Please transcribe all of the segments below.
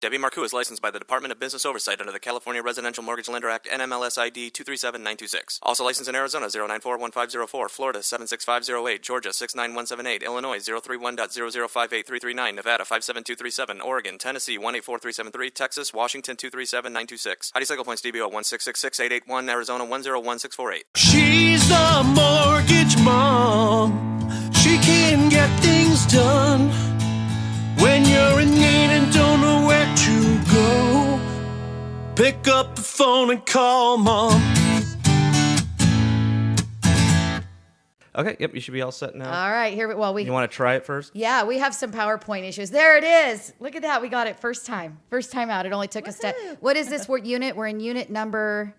Debbie Marcoux is licensed by the Department of Business Oversight under the California Residential Mortgage Lender Act NMLS ID 237926. Also licensed in Arizona 0941504, Florida 76508, Georgia 69178, Illinois 031.0058339, Nevada 57237, Oregon, Tennessee 184373, Texas, Washington 237926. Heidi Cycle Points DBO 1666881, Arizona 101648. She's the mortgage mom. She can get things done Pick up the phone and call mom. Okay, yep, you should be all set now. All right, here. we- Well, we you want to try it first? Yeah, we have some PowerPoint issues. There it is. Look at that. We got it first time. First time out. It only took us to. What is this word unit? We're in unit number.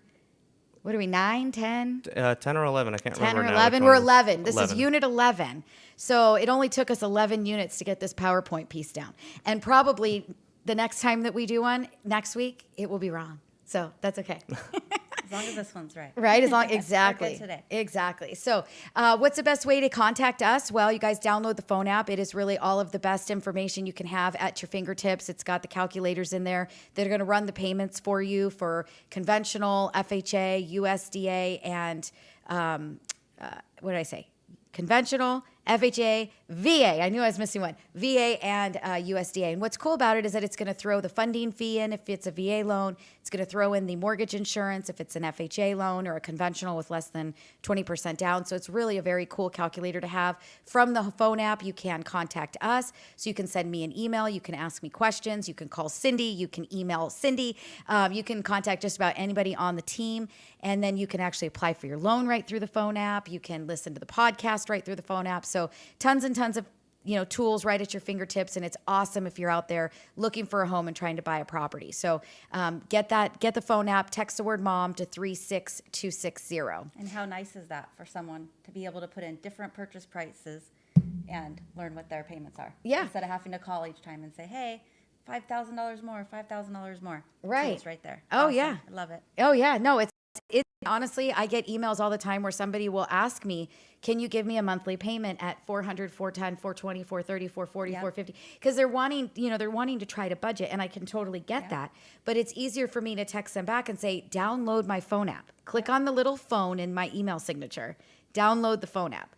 What are we? Nine, ten, Uh, 10 or 11, I can't ten, remember or eleven? We're eleven. This is unit eleven. So it only took us eleven units to get this PowerPoint piece down, and probably the next time that we do one next week, it will be wrong. So that's okay. As long as this one's right. Right, as long exactly, today. exactly. So, uh, what's the best way to contact us? Well, you guys download the phone app. It is really all of the best information you can have at your fingertips. It's got the calculators in there that are going to run the payments for you for conventional, FHA, USDA, and um, uh, what did I say? Conventional, FHA, VA. I knew I was missing one. VA and uh, USDA. And what's cool about it is that it's going to throw the funding fee in if it's a VA loan. It's going to throw in the mortgage insurance if it's an FHA loan or a conventional with less than 20% down. So it's really a very cool calculator to have. From the phone app, you can contact us. So you can send me an email. You can ask me questions. You can call Cindy. You can email Cindy. Um, you can contact just about anybody on the team. And then you can actually apply for your loan right through the phone app. You can listen to the podcast right through the phone app. So tons and tons of you know tools right at your fingertips and it's awesome if you're out there looking for a home and trying to buy a property so um, get that get the phone app text the word mom to 36260 And how nice is that for someone to be able to put in different purchase prices and learn what their payments are? Yeah. Instead of having to call each time and say, hey, five thousand dollars more, five thousand dollars more. Right. It's right there. Oh, Awesome. yeah. I love it. Oh yeah, no, it's it honestly, I get emails all the time where somebody will ask me, "Can you give me a monthly payment at 400, 410, 420, 430, 440, Yep. 450?" Because they're wanting, you know, they're wanting to try to budget and I can totally get that. But it's easier for me to text them back and say, "Download my phone app. Click on the little phone in my email signature. Download the phone app."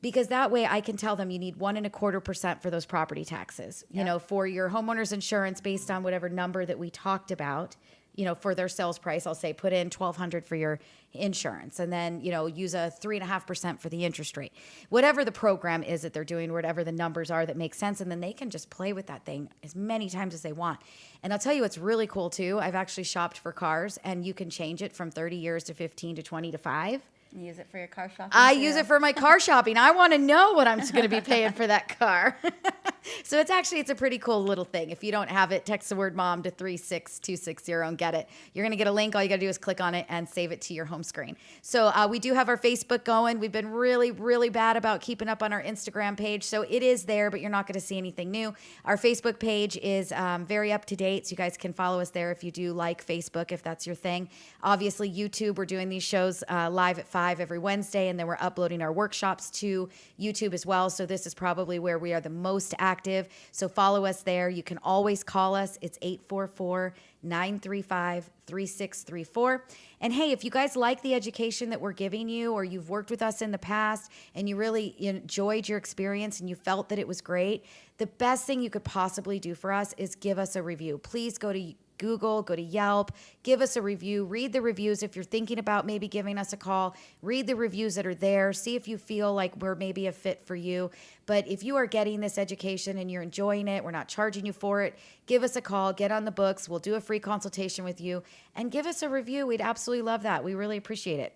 because that way I can tell them you need one and a quarter percent for those property taxes. You know, for your homeowner's insurance based on whatever number that we talked about. You know, for their sales price, I'll say put in twelve hundred for your insurance, and then you know use a three and a half percent for the interest rate. Whatever the program is that they're doing, whatever the numbers are that make sense, and then they can just play with that thing as many times as they want. And I'll tell you, what's really cool too. I've actually shopped for cars, and you can change it from thirty years to fifteen to twenty to five. And use it for your car shopping. I too. use it for my car shopping. I want to know what I'm going to be paying for that car. so it's actually it's a pretty cool little thing. If you don't have it, text the word mom to 36260 and get it. You're going to get a link. All you got to do is click on it and save it to your home screen. So uh, we do have our Facebook going. We've been really really bad about keeping up on our Instagram page. So it is there, but you're not going to see anything new. Our Facebook page is um, very up to date. So you guys can follow us there if you do like Facebook, if that's your thing. Obviously, YouTube, we're doing these shows uh, live at 5 every Wednesday, and then we're uploading our workshops to YouTube as well. So this is probably where we are the most active. So follow us there. You can always call us. It's 844 935 3634. And hey, if you guys like the education that we're giving you, or you've worked with us in the past and you really enjoyed your experience and you felt that it was great, the best thing you could possibly do for us is give us a review. Please go to Google, go to Yelp, give us a review, read the reviews. If you're thinking about maybe giving us a call, read the reviews that are there, see if you feel like we're maybe a fit for you. But if you are getting this education and you're enjoying it, we're not charging you for it, give us a call, get on the books. We'll do a free consultation with you and give us a review. We'd absolutely love that. We really appreciate it.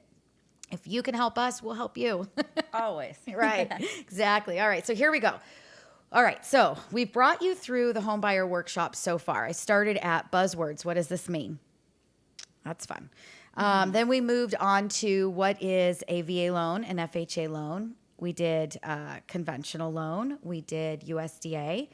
If you can help us, we'll help you. Always. right. exactly. All right. So here we go. All right. So we've brought you through the homebuyer workshop so far. I started at buzzwords. What does this mean? That's fun. Um, then we moved on to what is a VA loan, an FHA loan. We did uh, conventional loan. We did USDA.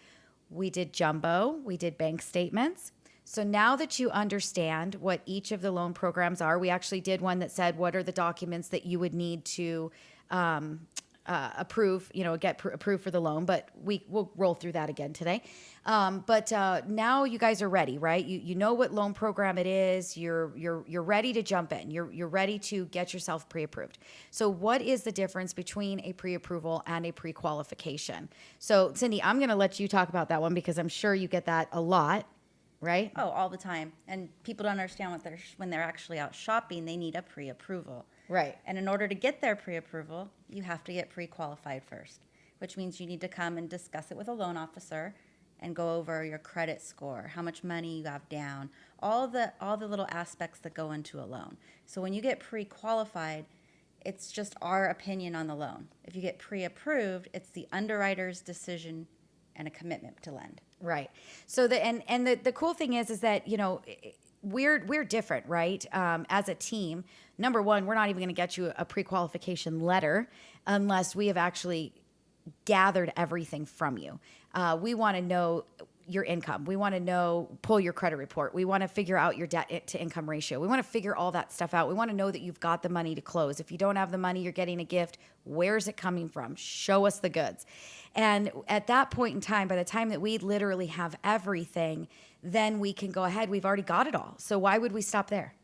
We did jumbo. We did bank statements. So now that you understand what each of the loan programs are, we actually did one that said what are the documents that you would need to um, uh, approve, you know, get pr- approved for the loan. But we will roll through that again today. Um, but uh, now you guys are ready, right? You you know what loan program it is. You're you're you're ready to jump in. You're you're ready to get yourself pre-approved. So what is the difference between a pre-approval and a pre-qualification? So Cindy, I'm going to let you talk about that one because I'm sure you get that a lot, right? Oh, all the time. And people don't understand what they're when they're actually out shopping, they need a pre-approval. Right. And in order to get their pre-approval, you have to get pre-qualified first, which means you need to come and discuss it with a loan officer and go over your credit score, how much money you have down, all the all the little aspects that go into a loan. So when you get pre-qualified, it's just our opinion on the loan. If you get pre-approved, it's the underwriter's decision and a commitment to lend. Right. So the and and the the cool thing is is that you know we're we're different, right? Um, as a team, number one, we're not even going to get you a pre-qualification letter unless we have actually gathered everything from you. Uh, we want to know your income. We want to know, pull your credit report. We want to figure out your debt to income ratio. We want to figure all that stuff out. We want to know that you've got the money to close. If you don't have the money, you're getting a gift. Where's it coming from? Show us the goods. And at that point in time, by the time that we literally have everything, then we can go ahead. We've already got it all. So why would we stop there?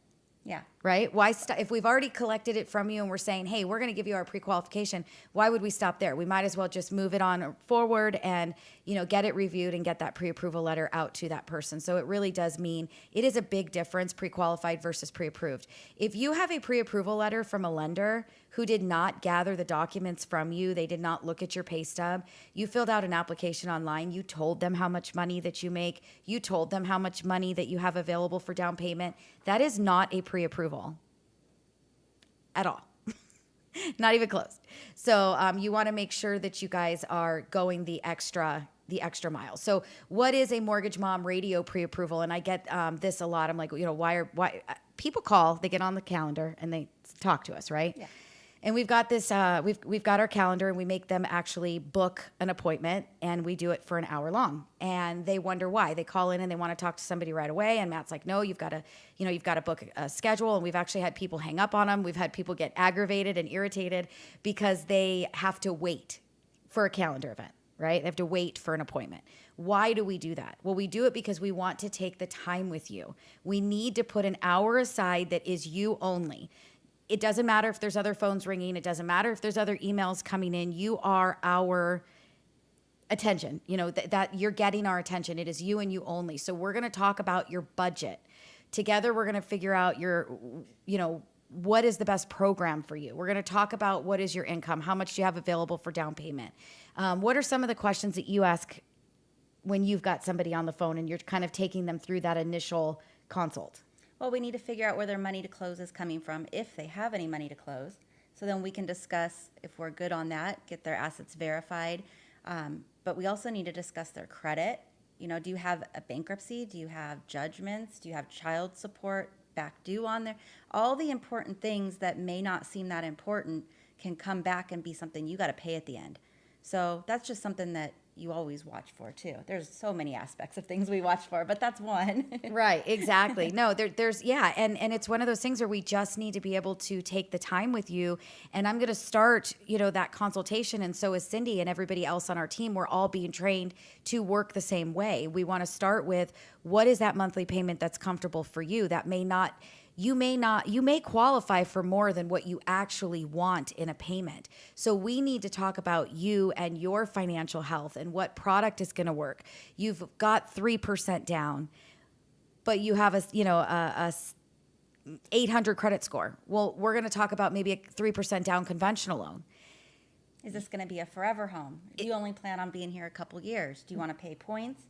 Yeah. right? Why st- if we've already collected it from you and we're saying, "Hey, we're going to give you our pre-qualification," why would we stop there? We might as well just move it on forward and you know get it reviewed and get that pre-approval letter out to that person. So it really does mean it is a big difference pre-qualified versus pre-approved. If you have a pre-approval letter from a lender who did not gather the documents from you, they did not look at your pay stub, you filled out an application online, you told them how much money that you make, you told them how much money that you have available for down payment, that is not a pre-approval at all. Not even close. So um, you want to make sure that you guys are going the extra the extra mile. So what is a mortgage mom radio pre-approval? And I get um, this a lot. I'm like, you know, why are why uh, people call? They get on the calendar and they talk to us, right? Yeah. And we've got this. Uh, we've we've got our calendar, and we make them actually book an appointment, and we do it for an hour long. And they wonder why. They call in and they want to talk to somebody right away. And Matt's like, "No, you've got to, you know, you've got to book a schedule." And we've actually had people hang up on them. We've had people get aggravated and irritated because they have to wait for a calendar event, right? They have to wait for an appointment. Why do we do that? Well, we do it because we want to take the time with you. We need to put an hour aside that is you only it doesn't matter if there's other phones ringing it doesn't matter if there's other emails coming in you are our attention you know th- that you're getting our attention it is you and you only. So we're going to talk about your budget. Together we're going to figure out your you know what is the best program for you. We're going to talk about what is your income how much do you have available for down payment? Um, what are some of the questions that you ask when you've got somebody on the phone and you're kind of taking them through that initial consult Well, we need to figure out where their money to close is coming from, if they have any money to close. So then we can discuss if we're good on that, get their assets verified. Um, but we also need to discuss their credit. You know, do you have a bankruptcy? Do you have judgments? Do you have child support back due on there? All the important things that may not seem that important can come back and be something you got to pay at the end. So that's just something that you always watch for too. There's so many aspects of things we watch for, but that's one. right exactly. No there, there's yeah and and it's one of those things where we just need to be able to take the time with you. And i'm going to start you know that consultation and so is cindy and everybody else on our team. We're all being trained to work the same way. We want to start with what is that monthly payment that's comfortable for you? That may not you may not you may qualify for more than what you actually want in a payment so we need to talk about you and your financial health and what product is going to work you've got 3% down but you have a you know a 800 credit score well we're going to talk about maybe a 3% down conventional loan Is this going to be a forever home? Do you only plan on being here a couple years? Do you want to pay points?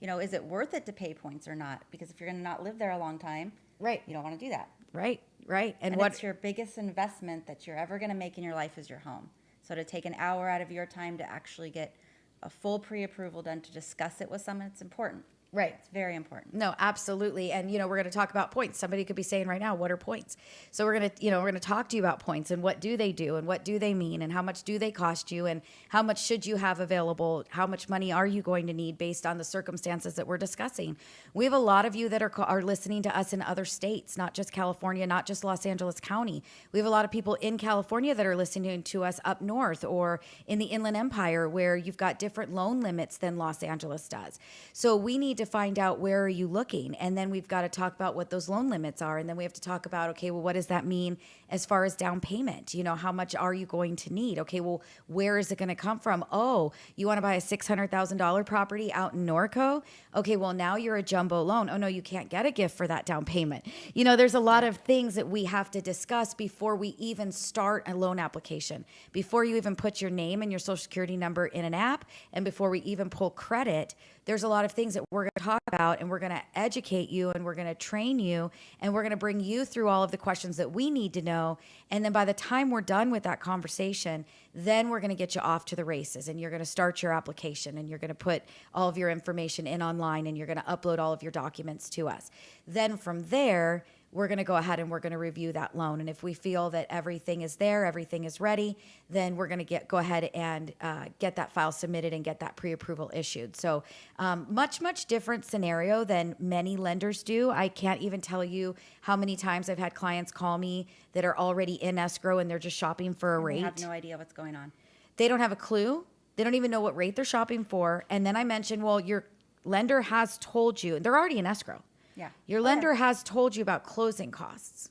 You know, is it worth it to pay points or not? Because if you're going to not live there a long time, Right. you don't want to do that. right right and, And what it's your biggest investment that you're ever going to make in your life is your home. So to take an hour out of your time to actually get a full pre-approval done to discuss it with someone, it's important. Right. It's very important. No, absolutely. And you know, we're going to talk about points. Somebody could be saying right now, what are points? So we're going to, you know, we're going to talk to you about points and what do they do and what do they mean and how much do they cost you and how much should you have available? How much money are you going to need based on the circumstances that we're discussing? We have a lot of you that are are listening to us in other states, not just California, not just Los Angeles County. We have a lot of people in California that are listening to us up north or in the Inland Empire where you've got different loan limits than Los Angeles does. So we need to find out where are you looking. And then we've got to talk about what those loan limits are. And then we have to talk about okay well what does that mean as far as down payment? You know how much are you going to need? Okay well where is it going to come from? Oh you want to buy a $600000 property out in norco? Okay well now you're a jumbo loan. Oh no you can't get a gift for that down payment. You know there's a lot of things that we have to discuss before we even start a loan application. Before you even put your name and your social security number in an app and before we even pull credit there's a lot of things that we're going to talk about and we're going to educate you and we're going to train you and we're going to bring you through all of the questions that we need to know. And then by the time we're done with that conversation then we're going to get you off to the races and you're going to start your application and you're going to put all of your information in online and you're going to upload all of your documents to us. Then from there we're going to go ahead and we're going to review that loan. And if we feel that everything is there, everything is ready, then we're going to get go ahead and uh, get that file submitted and get that pre-approval issued. So um, much much different scenario than many lenders do. I can't even tell you how many times I've had clients call me that are already in escrow and they're just shopping for a They rate. have no idea what's going on. They don't have a clue. They don't even know what rate they're shopping for. And then I mentioned, well, your lender has told you, they're already in escrow. Yeah. Your lender has told you about closing costs.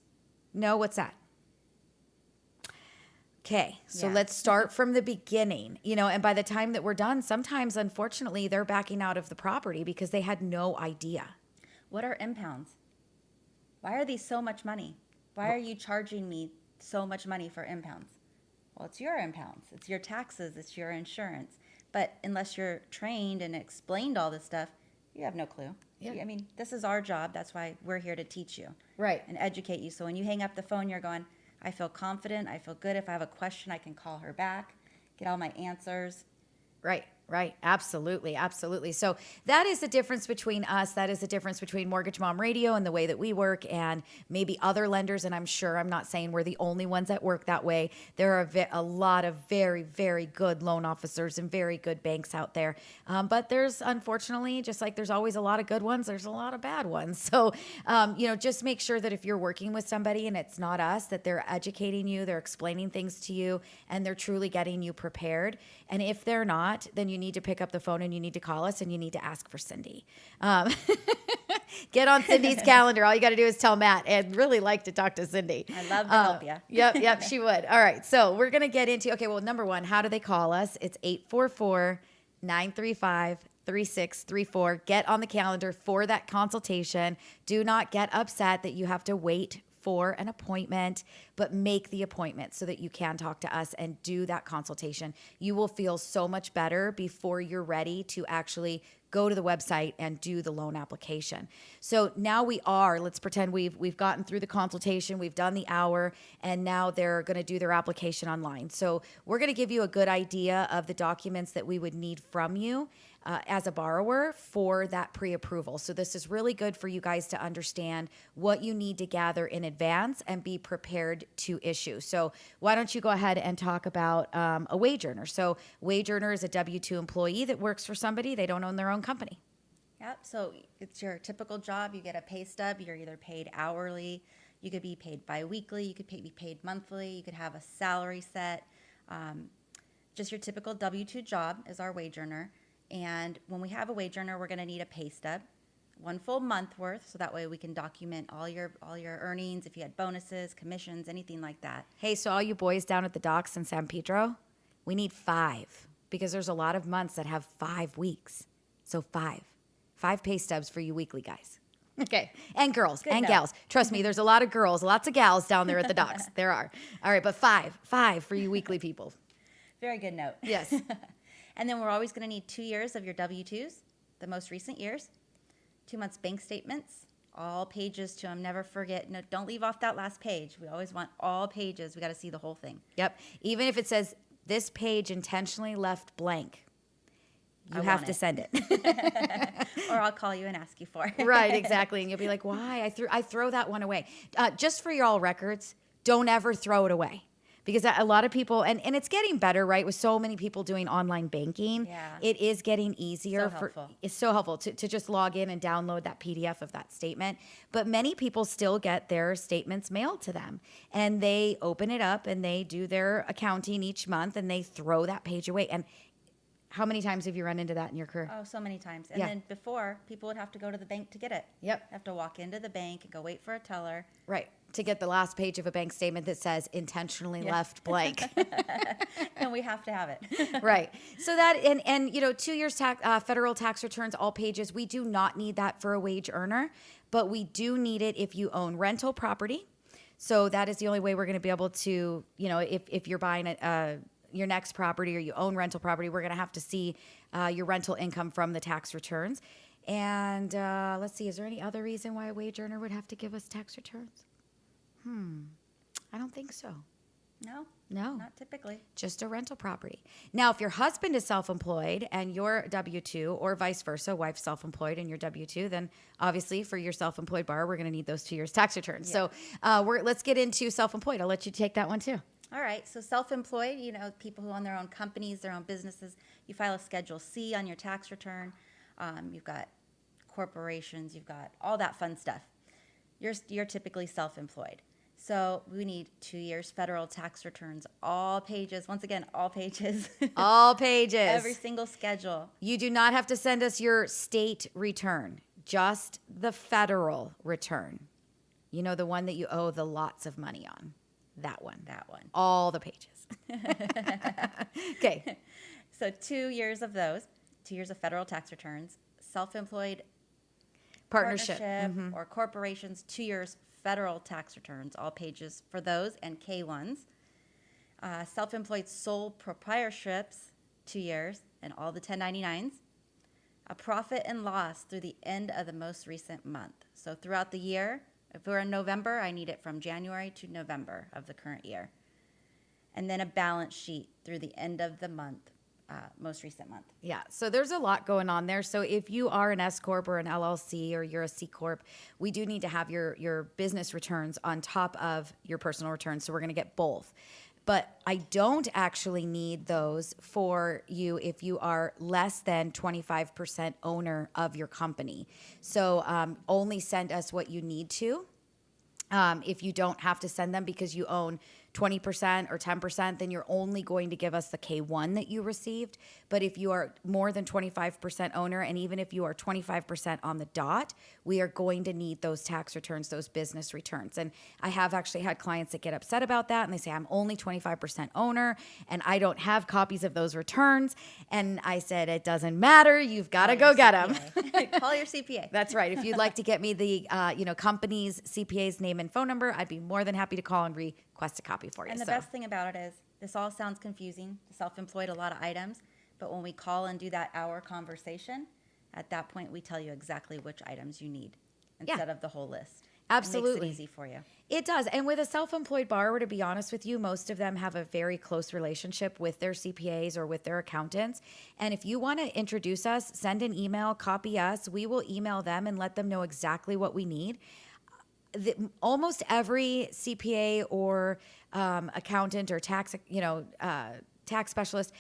No, what's that? Okay, so Yeah. let's start mm-hmm. from the beginning. You know, and by the time that we're done, sometimes unfortunately they're backing out of the property because they had no idea. What are impounds? Why are these so much money? Why are you charging me so much money for impounds? Well, it's your impounds, it's your taxes, it's your insurance. But unless you're trained and explained all this stuff, you have no clue. Yeah. I mean, this is our job. That's why we're here to teach you Right. and educate you. So when you hang up the phone, you're going, I feel confident. I feel good. If I have a question, I can call her back, get all my answers. Right, right. Absolutely, absolutely. So that is the difference between us. That is the difference between Mortgage Mom Radio and the way that we work and maybe other lenders. And I'm sure I'm not saying we're the only ones that work that way. There are ve- a lot of very, very good loan officers and very good banks out there. Um, but there's unfortunately, just like there's always a lot of good ones, there's a lot of bad ones. So, um, you know, just make sure that if you're working with somebody and it's not us, that they're educating you, they're explaining things to you, and they're truly getting you prepared. And if they're not, then you need to pick up the phone and you need to call us and you need to ask for Cindy. Um, get on Cindy's calendar. All you got to do is tell Matt. I'd really like to talk to Cindy. I love to help ya. Yep, yep, she would. All right. So we're going to get into, okay, well, number one, how do they call us? It's 844 935 3634. Get on the calendar for that consultation. Do not get upset that you have to wait for an appointment, but make the appointment so that you can talk to us and do that consultation. You will feel so much better before you're ready to actually go to the website and do the loan application. So now we are, let's pretend we've we've gotten through the consultation, we've done the hour, and now they're going to do their application online. So we're going to give you a good idea of the documents that we would need from you uh, as a borrower for that pre-approval. So this is really good for you guys to understand what you need to gather in advance and be prepared to issue. So why don't you go ahead and talk about um, a wage earner? So wage earner is a W two employee that works for somebody. They don't own their own company. Yep. So it's your typical job. You get a pay stub. You're either paid hourly. You could be paid biweekly. You could pay, be paid monthly. You could have a salary set. Um, just your typical W two job is our wage earner. And when we have a wage earner, we're going to need a pay stub, one full month worth, so that way we can document all your all your earnings, if you had bonuses, commissions, anything like that. Hey, so all you boys down at the docks in San Pedro, we need five because there's a lot of months that have five weeks. So five, five pay stubs for you weekly guys. Okay, and girls Good and note. gals. Trust me, there's a lot of girls, lots of gals down there at the docks. there are. All right, but five, five for you weekly people. Very good note. Yes. And then we're always going to need two years of your W 2s, the most recent years, two months bank statements, all pages to them. Never forget. No, don't leave off that last page. We always want all pages. We got to see the whole thing. Yep. Even if it says this page intentionally left blank, you I have to it. send it. or I'll call you and ask you for it. right, exactly. And you'll be like, why? I threw I throw that one away. Uh, just for your all records, don't ever throw it away. Because a lot of people, and, and it's getting better, right? With so many people doing online banking, Yeah. it is getting easier. So for. It's so helpful to, to just log in and download that PDF of that statement. But many people still get their statements mailed to them, and they open it up and they do their accounting each month, and they throw that page away. And how many times have you run into that in your career? Oh, so many times. And Yeah. then before, people would have to go to the bank to get it. Yep. Have to walk into the bank and go wait for a teller. Right. To get the last page of a bank statement that says intentionally Yeah. left blank. and we have to have it. right. So that and and you know, two years tax uh, federal tax returns, all pages. We do not need that for a wage earner, but we do need it if you own rental property. So that is the only way we're going to be able to, you know, if if you're buying a. Uh, your next property or you own rental property, we're going to have to see uh, your rental income from the tax returns. And uh, let's see, is there any other reason why a wage earner would have to give us tax returns? Hmm, I don't think so. No. No. Not typically. just a rental property. Now, if your husband is self employed and you're W 2, or vice versa, wife self employed and you're W 2, then obviously for your self employed bar, we're going to need those two years tax returns. So uh, we're, let's get into self employed. I'll let you take that one too. All right. So self-employed, you know, people who own their own companies, their own businesses, you file a Schedule C on your tax return. Um, you've got corporations, you've got all that fun stuff. You're you're typically self-employed. So we need two years federal tax returns, all pages. Once again, all pages, All pages. every single schedule. you do not have to send us your state return, just the federal return. You know, the one that you owe the lots of money on. That one. That one. All the pages. okay. So two years of those, two years of federal tax returns, self-employed Partnership. Mm-hmm. or corporations, two years federal tax returns, all pages for those and K1s. Uh, self-employed sole proprietorships, two years, and all the 1099s. A profit and loss through the end of the most recent month. So throughout the year, if we're in November, I need it from January to November of the current year. And then a balance sheet through the end of the month, uh, most recent month. Yeah, so there's a lot going on there. So if you are an S corp or an LLC or you're a C corp, we do need to have your your business returns on top of your personal returns. So we're going to get both. But I don't actually need those for you if you are less than 25% owner of your company. So um, only send us what you need to um, if you don't have to send them because you own 20% or 10%, then you're only going to give us the K1 that you received. But if you are more than 25% owner, and even if you are 25% on the dot, we are going to need those tax returns, those business returns. And I have actually had clients that get upset about that and they say, I'm only 25% owner and I don't have copies of those returns. And I said, it doesn't matter. You've got to go get them. Call your CPA. That's right. If you'd like to get me the uh, you know company's CPA's name and phone number, I'd be more than happy to call and request a copy for you. And the so. best thing about it is, this all sounds confusing, self-employed, a lot of items, but when we call and do that hour conversation, at that point, we tell you exactly which items you need Yeah. instead of the whole list. Absolutely. It makes it easy for you. It does. And with a self employed borrower, to be honest with you, most of them have a very close relationship with their CPAs or with their accountants. And if you want to introduce us, send an email, copy us. We will email them and let them know exactly what we need. The, almost every CPA or um, accountant or tax, you know, uh, tax specialist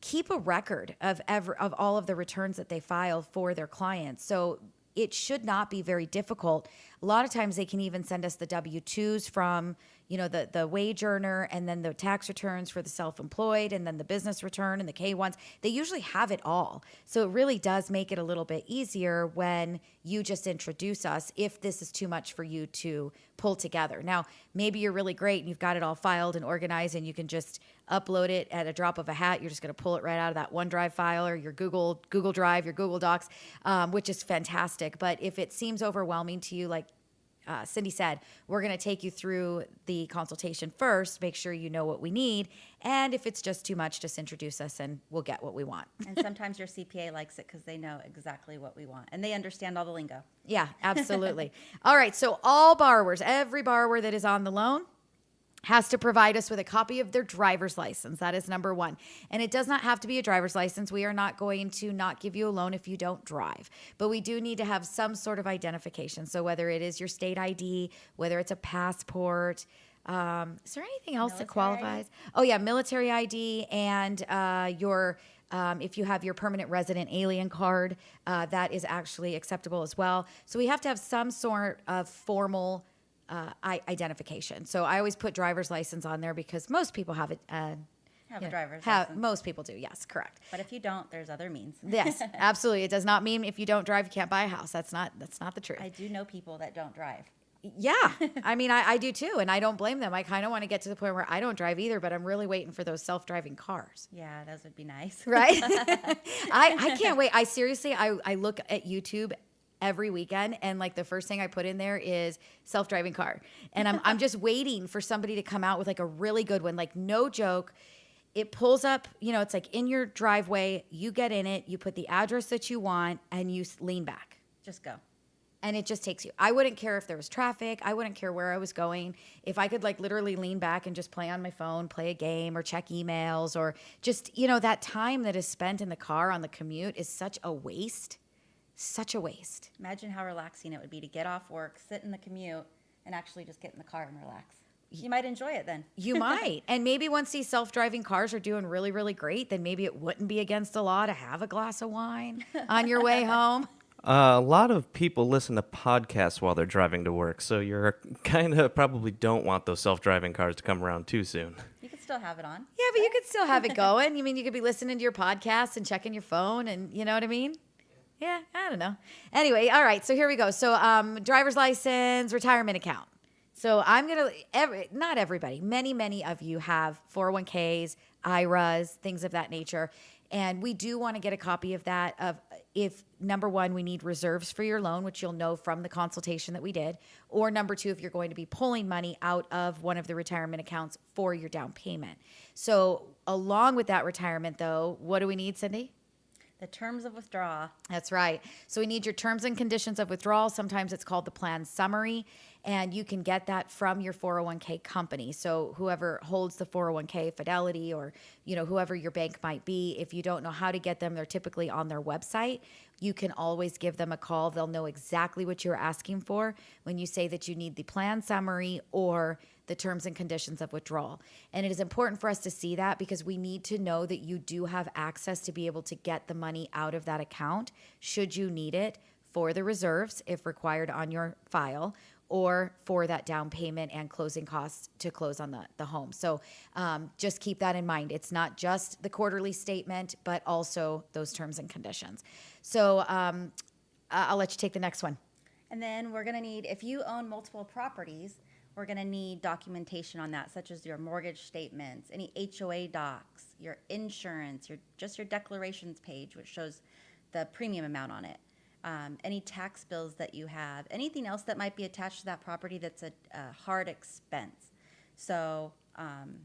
keep a record of ever of all of the returns that they file for their clients. So it should not be very difficult. A lot of times they can even send us the W twos from you know the the wage earner and then the tax returns for the self-employed and then the business return and the K ones. They usually have it all. So it really does make it a little bit easier when you just introduce us if this is too much for you to pull together. Now, maybe you're really great and you've got it all filed and organized and you can just upload it at a drop of a hat. You're just going to pull it right out of that OneDrive file or your Google Google Drive, your Google Docs, um, which is fantastic. But if it seems overwhelming to you, like uh, Cindy said, we're going to take you through the consultation first, make sure you know what we need. And if it's just too much, just introduce us and we'll get what we want. And sometimes your CPA likes it because they know exactly what we want and they understand all the lingo. Yeah, absolutely. all right. So, all borrowers, every borrower that is on the loan, has to provide us with a copy of their driver's license. That is number one. And it does not have to be a driver's license. We are not going to not give you a loan if you don't drive, but we do need to have some sort of identification. So whether it is your state ID, whether it's a passport, um, is there anything else that Military ID? qualifies? Oh yeah, military ID and uh, your um, if you have your permanent resident alien card, uh, that is actually acceptable as well. So we have to have some sort of formal uh, I- identification. So I always put driver's license on there because most people have it. Uh, Have a know, driver's have- license. Most people do. Yes, correct. But if you don't, there's other means. Yes, absolutely. It does not mean if you don't drive, you can't buy a house. That's not. That's not the truth. I do know people that don't drive. Yeah, I mean, I, I do too, and I don't blame them. I kind of want to get to the point where I don't drive either, but I'm really waiting for those self-driving cars. Yeah, those would be nice. Right? I I can't wait. I seriously, I I look at YouTube every weekend, and like the first thing I put in there is self-driving car, and I'm I'm just waiting for somebody to come out with like a really good one, like no joke. It pulls up, you know, it's like in your driveway. You get in it, you put the address that you want, and you lean back Just go. and it just takes you. I wouldn't care if there was traffic. I wouldn't care where I was going. If I could like literally lean back and just play on my phone, play a game or check emails or just, you know, that time that is spent in the car on the commute is such a waste. Such a waste. Imagine how relaxing it would be to get off work, sit in the commute, and actually just get in the car and relax. You might enjoy it then. You might. and maybe once these self-driving cars are doing really really great, then maybe it wouldn't be against the law to have a glass of wine on your way home. Uh, a lot of people listen to podcasts while they're driving to work, so you're kind of probably don't want those self-driving cars to come around too soon. You can still have it on. Yeah, but you could still have it going. You mean you could be listening to your podcast and checking your phone, and you know what I mean? Yeah, I don't know. Anyway, all right. So here we go. So um, driver's license, retirement account. So I'm gonna every not everybody, many many of you have 401ks, IRAs, things of that nature, and we do want to get a copy of that. Of if number one, we need reserves for your loan, which you'll know from the consultation that we did, or number two, if you're going to be pulling money out of one of the retirement accounts for your down payment. So along with that retirement, though, what do we need, Cindy? The terms of withdrawal. That's right. So we need your terms and conditions of withdrawal. Sometimes it's called the plan summary, and you can get that from your 401k company. So whoever holds the 401k, Fidelity, or you know whoever your bank might be, if you don't know how to get them, they're typically on their website. You can always give them a call. They'll know exactly what you're asking for when you say that you need the plan summary or the terms and conditions of withdrawal. And it is important for us to see that because we need to know that you do have access to be able to get the money out of that account should you need it for the reserves if required on your file or for that down payment and closing costs to close on the, the home. So um, just keep that in mind. It's not just the quarterly statement, but also those terms and conditions. So um, I'll let you take the next one. And then we're going to need, if you own multiple properties, we're going to need documentation on that, such as your mortgage statements, any HOA docs, your insurance, your just your declarations page, which shows the premium amount on it, um, any tax bills that you have, anything else that might be attached to that property that's a, a hard expense. So, um,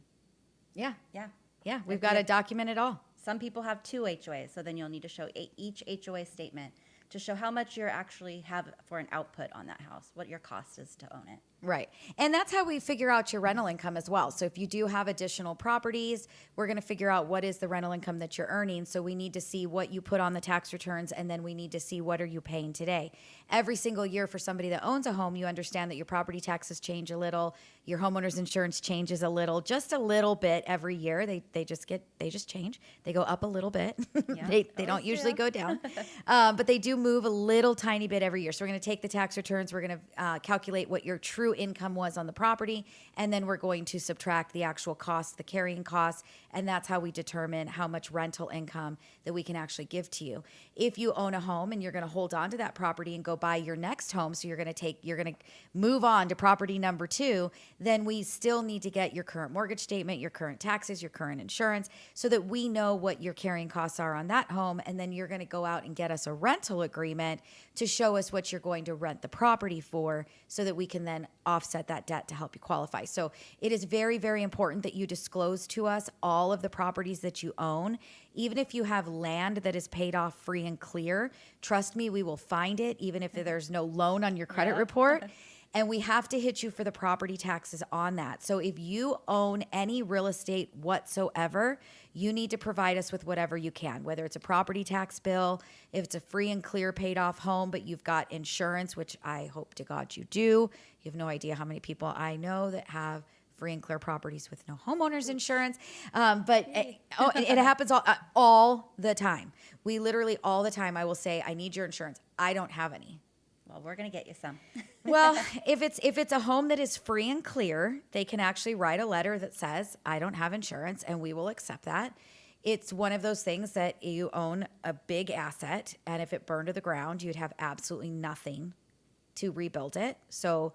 Yeah. yeah. Yeah. We've got to document it all. Some people have two HOAs, so then you'll need to show a, each HOA statement to show how much you actually have for an output on that house, what your cost is to own it. Right. And that's how we figure out your rental income as well. So if you do have additional properties, we're going to figure out what is the rental income that you're earning. So we need to see what you put on the tax returns and then we need to see what are you paying today. Every single year for somebody that owns a home, you understand that your property taxes change a little, your homeowner's insurance changes a little, just a little bit every year. They they just get they just change. They go up a little bit. Yeah, they they don't always usually do. go down. um, but they do move a little tiny bit every year. So we're going to take the tax returns, we're going to uh, calculate what your true income was on the property, and then we're going to subtract the actual costs, the carrying costs, and that's how we determine how much rental income that we can actually give to you. If you own a home and you're going to hold on to that property and go buy your next home, so you're going to take, you're going to move on to property number two, then we still need to get your current mortgage statement, your current taxes, your current insurance, so that we know what your carrying costs are on that home. And then you're going to go out and get us a rental agreement to show us what you're going to rent the property for so that we can then offset that debt to help you qualify. So it is very, very important that you disclose to us all of the properties that you own. Even if you have land that is paid off free and clear, trust me, we will find it, even if there's no loan on your credit Yeah. report. And we have to hit you for the property taxes on that. So if you own any real estate whatsoever, you need to provide us with whatever you can, whether it's a property tax bill, if it's a free and clear paid off home, but you've got insurance, which I hope to God you do. You have no idea how many people I know that have free and clear properties with no homeowners insurance. Um, but it, oh, it happens all, uh, all the time. We literally all the time, I will say, I need your insurance. I don't have any. Well, we're gonna get you some. Well, if it's if it's a home that is free and clear, they can actually write a letter that says, "I don't have insurance," and we will accept that. It's one of those things that you own a big asset, and if it burned to the ground, you'd have absolutely nothing to rebuild it. So,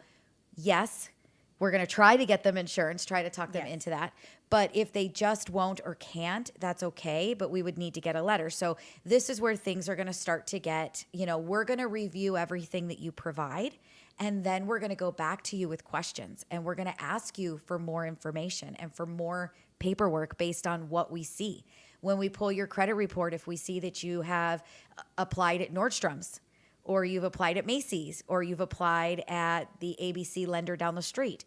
yes, we're going to try to get them insurance, try to talk them Yes. into that. But if they just won't or can't, that's okay. But we would need to get a letter. So this is where things are going to start to get, you know, we're going to review everything that you provide. And then we're going to go back to you with questions and we're going to ask you for more information and for more paperwork based on what we see. When we pull your credit report, if we see that you have uh, applied at Nordstrom's, or you've applied at Macy's, or you've applied at the ABC lender down the street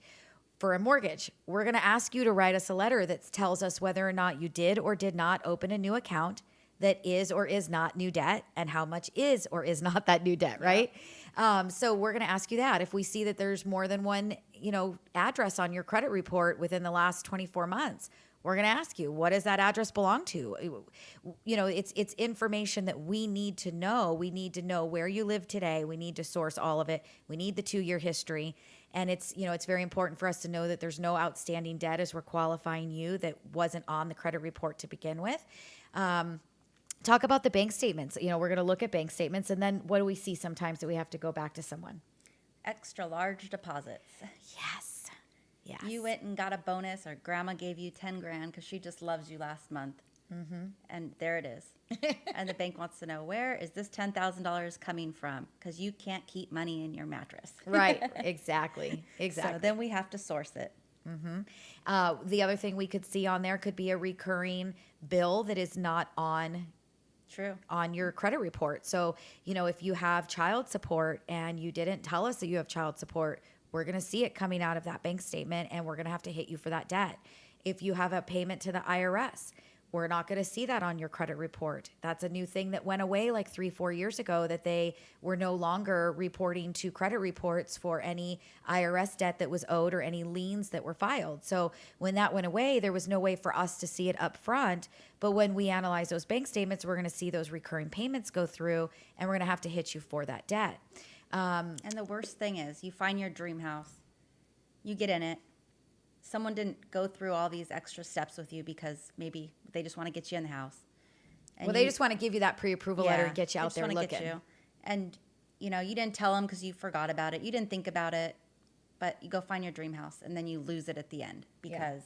for a mortgage. We're going to ask you to write us a letter that tells us whether or not you did or did not open a new account that is or is not new debt and how much is or is not that new debt, right? Um, so we're going to ask you that. If we see that there's more than one, you know, address on your credit report within the last 24 months, we're going to ask you what does that address belong to? You know it's it's information that we need to know. We need to know where you live today. We need to source all of it. We need the 2 year history. And it's you know it's very important for us to know that there's no outstanding debt as we're qualifying you that wasn't on the credit report to begin with. Um, talk about the bank statements. You know we're going to look at bank statements and then what do we see sometimes that we have to go back to someone? Extra large deposits. yes yes You went and got a bonus, or grandma gave you 10 grand because she just loves you last month. Mm-hmm. And there it is. and the bank wants to know where is this $10,000 coming from? Because you can't keep money in your mattress. right exactly exactly So then we have to source it. Uh, the other thing we could see on there could be a recurring bill that is not on True. on your credit report. So, you know, if you have child support and you didn't tell us that you have child support, we're going to see it coming out of that bank statement and we're going to have to hit you for that debt. If you have a payment to the IRS, we're not going to see that on your credit report. That's a new thing that went away like three, four years ago that they were no longer reporting to credit reports for any IRS debt that was owed or any liens that were filed. So when that went away, there was no way for us to see it up front. But when we analyze those bank statements, we're going to see those recurring payments go through and we're going to have to hit you for that debt. Um, and the worst thing is, you find your dream house, you get in it. Someone didn't go through all these extra steps with you because maybe they just want to get you in the house. And well, they you- just want to give you that pre-approval letter and get you out there looking. Get you. And you know, you didn't tell them because you forgot about it. You didn't think about it, but you go find your dream house and then you lose it at the end because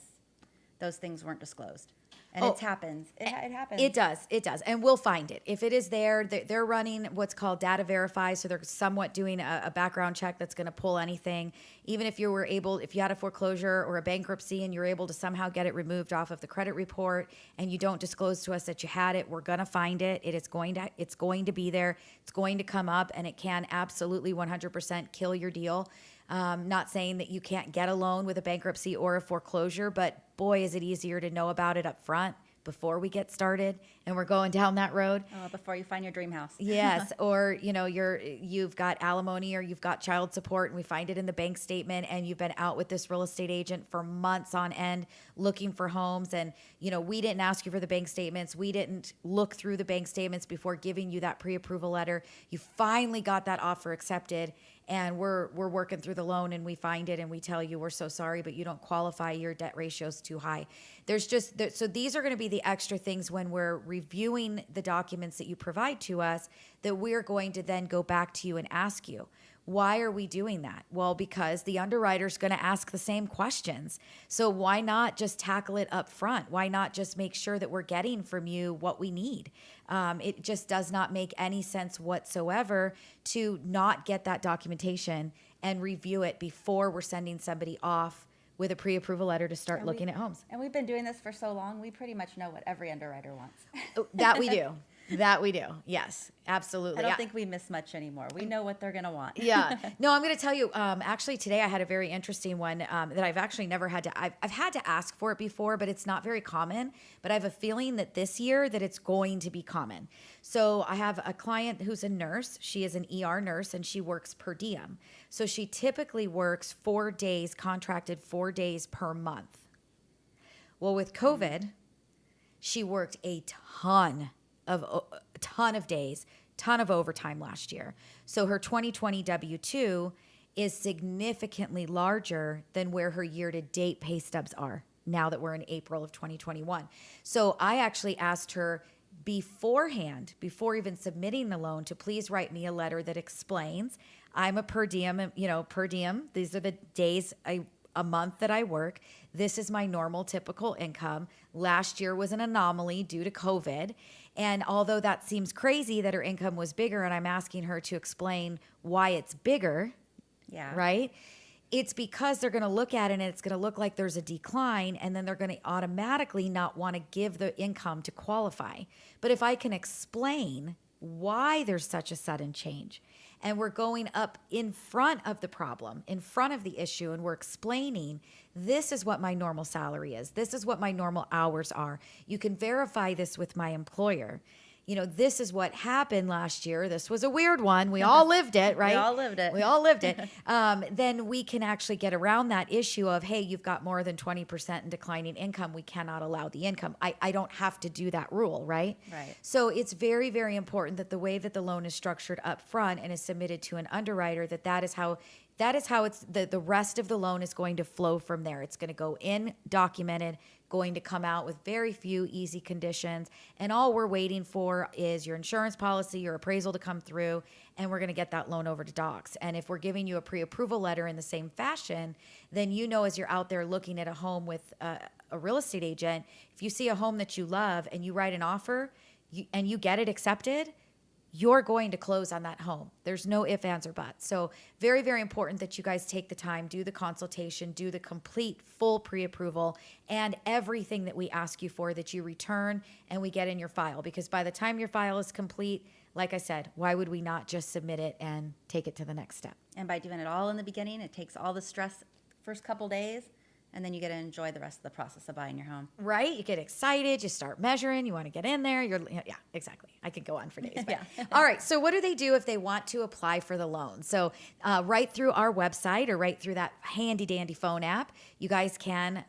those things weren't disclosed. And Oh, it happens. It, it happens. It does. It does. And we'll find it. If it is there, they- they're running what's called data verify. So they're somewhat doing a, a background check that's going to pull anything. Even if you were able, if you had a foreclosure or a bankruptcy and you're able to somehow get it removed off of the credit report and you don't disclose to us that you had it, we're going to find it. It is going to, it's going to be there. It's going to come up and it can absolutely 100% kill your deal. Um, not saying that you can't get a loan with a bankruptcy or a foreclosure, but boy, is it easier to know about it up front before we get started and we're going down that road. Oh, before you find your dream house. Yes, or you know, you're you've got alimony or you've got child support and we find it in the bank statement and you've been out with this real estate agent for months on end looking for homes and you know, we didn't ask you for the bank statements. We didn't look through the bank statements before giving you that pre-approval letter. You finally got that offer accepted and we're we're working through the loan and we find it and we tell you we're so sorry but you don't qualify. Your debt ratio's too high. There's just there, so these are going to be the extra things when we're reviewing the documents that you provide to us that we're going to then go back to you and ask you why are we doing that well because the underwriter's going to ask the same questions so why not just tackle it up front why not just make sure that we're getting from you what we need um, it just does not make any sense whatsoever to not get that documentation and review it before we're sending somebody off with a pre-approval letter to start And we- looking at homes. And we've been doing this for so long, we pretty much know what every underwriter wants. Oh, that we do. That we do. Yes, absolutely. I don't Yeah. think we miss much anymore. We know what they're gonna want. yeah. No, I'm going to tell you. Um, actually, today I had a very interesting one um, that I've actually never had to. I've, I've had to ask for it before, but it's not very common. But I have a feeling that this year that it's going to be common. So I have a client who's a nurse. She is an ER nurse and she works per diem. So she typically works four days, contracted four days per month. Well, with COVID, she worked a ton of a ton of days, ton of overtime last year. So her 2020 W2 is significantly larger than where her year to date pay stubs are now that we're in April of 2021. So I actually asked her beforehand, before even submitting the loan, to please write me a letter that explains I'm a per diem, you know, per diem. These are the days I a month that I work. This is my normal typical income. Last year was an anomaly due to COVID. And although that seems crazy that her income was bigger, and I'm asking her to explain why it's bigger, Yeah. right? It's because they're going to look at it and it's going to look like there's a decline, and then they're going to automatically not want to give the income to qualify. But if I can explain why there's such a sudden change, and we're going up in front of the problem, in front of the issue, and we're explaining this is what my normal salary is, this is what my normal hours are. You can verify this with my employer. You know, this is what happened last year. This was a weird one. We all lived it, right? We all lived it. We all lived it. Um, then we can actually get around that issue of, hey, you've got more than 20% in declining income. We cannot allow the income. I, I don't have to do that rule, right? Right. So it's very, very important that the way that the loan is structured up front and is submitted to an underwriter, that that is how that is how it's the, the rest of the loan is going to flow from there. It's going to go in documented, going to come out with very few easy conditions. And all we're waiting for is your insurance policy, your appraisal to come through, and we're going to get that loan over to docs. And if we're giving you a pre approval letter in the same fashion, then you know as you're out there looking at a home with a, a real estate agent, if you see a home that you love and you write an offer you, and you get it accepted, you're going to close on that home. There's no ifs, ands, or buts. So, very, very important that you guys take the time, do the consultation, do the complete full pre approval, and everything that we ask you for that you return and we get in your file. Because by the time your file is complete, like I said, why would we not just submit it and take it to the next step? And by doing it all in the beginning, it takes all the stress first couple days, and then you get to enjoy the rest of the process of buying your home. Right? You get excited, you start measuring, you want to get in there. You're, yeah, exactly. I could go on for days. Yeah. All right. So, what do they do if they want to apply for the loan? So, uh, right through our website or right through that handy dandy phone app, you guys can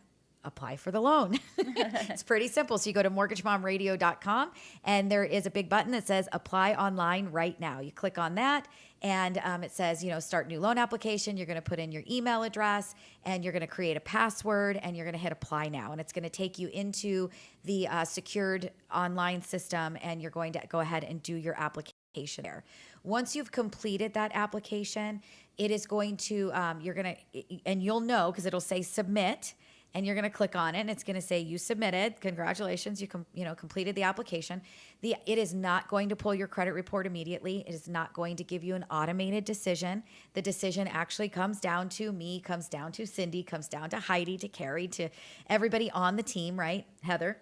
apply for the loan. it's pretty simple. So you go to mortgagemomradio.com and there is a big button that says apply online right now. You click on that and um, it says, you know, start new loan application. You're going to put in your email address and you're going to create a password and you're going to hit apply now. And it's going to take you into the uh, secured online system and you're going to go ahead and do your application there. Once you've completed that application, it is going to, um, you're going to, and you'll know because it'll say submit and you're going to click on it and it's going to say you submitted. Congratulations you com- you know completed the application. The it is not going to pull your credit report immediately. It is not going to give you an automated decision. The decision actually comes down to me comes down to cindy comes down to heidi to carrie to everybody on the team right? Heather.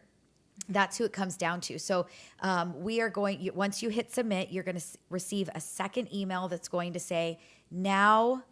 That's who it comes down to. So um, we are going. Once you hit submit, you're going to receive a second email that's going to say, "Now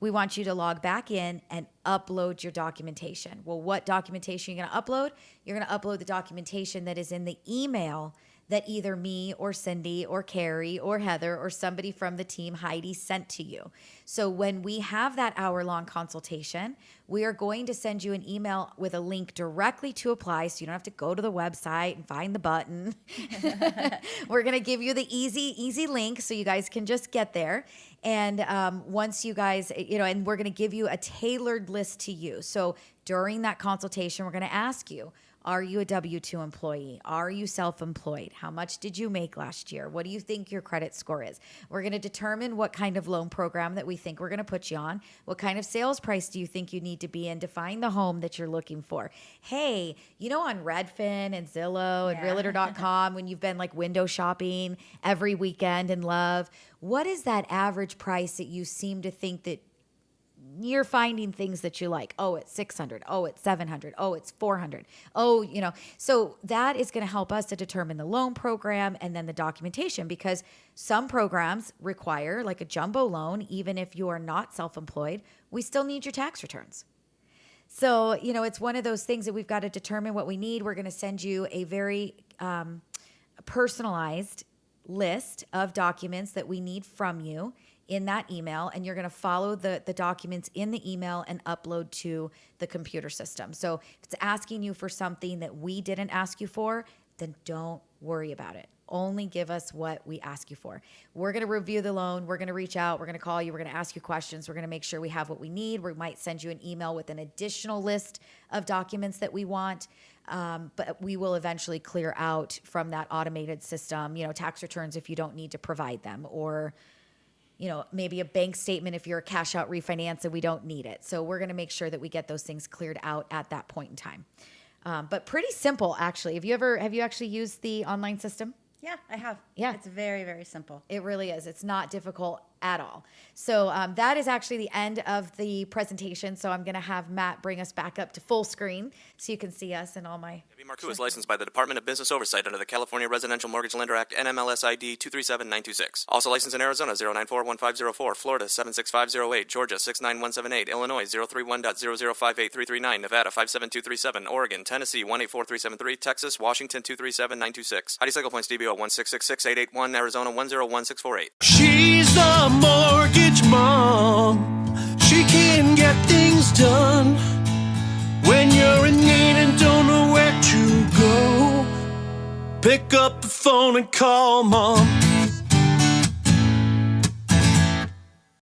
we want you to log back in and upload your documentation." Well, what documentation are you going to upload? You're going to upload the documentation that is in the email that either me or Cindy or Carrie or Heather or somebody from the team, Heidi, sent to you. So when we have that hour long consultation, we are going to send you an email with a link directly to apply so you don't have to go to the website and find the button. We're going to give you the easy, easy link so you guys can just get there. And um, once you guys, you know, and we're going to give you a tailored list to you. So during that consultation, we're going to ask you, are you a W 2 employee? Are you self employed? How much did you make last year? What do you think your credit score is? We're going to determine what kind of loan program that we think we're going to put you on. What kind of sales price do you think you need to be in to find the home that you're looking for? Hey, you know, on Redfin and Zillow and Yeah. realtor.com, when you've been like window shopping every weekend in love, what is that average price that you seem to think that you're finding things that you like. Oh, it's 600. Oh, it's 700. Oh, it's 400. Oh, you know. So that is going to help us to determine the loan program and then the documentation because some programs require like a jumbo loan even if you are not self-employed, we still need your tax returns. So, you know, it's one of those things that we've got to determine what we need. We're going to send you a very um, personalized list of documents that we need from you in that email and you're going to follow the the documents in the email and upload to the computer system. So if it's asking you for something that we didn't ask you for, then don't worry about it. Only give us what we ask you for. We're going to review the loan. We're going to reach out. We're going to call you. We're going to ask you questions. We're going to make sure we have what we need. We might send you an email with an additional list of documents that we want. Um, but we will eventually clear out from that automated system, you know, tax returns if you don't need to provide them, or you know, maybe a bank statement if you're a cash out refinance and we don't need it. So we're going to make sure that we get those things cleared out at that point in time. Um, but pretty simple, actually. Have you ever have you actually used the online system? Yeah, I have. Yeah. It's very, very simple. It really is. It's not difficult at all. So um, that is actually the end of the presentation. So I'm going to have Matt bring us back up to full screen so you can see us and all my. Debbie Marcoux is licensed by the Department of Business Oversight under the California Residential Mortgage Lender Act NMLS ID 237926. Also licensed in Arizona 0941504, Florida 76508, Georgia 69178, Illinois 031.0058339, Nevada 57237, Oregon, Tennessee 184373, Texas, Washington 237926. Heidi Cycle Points DBO 1666881, Arizona 101648. She's the mortgage mom. She can get things done when you're in need and don't know where to go. Pick up the phone and call mom.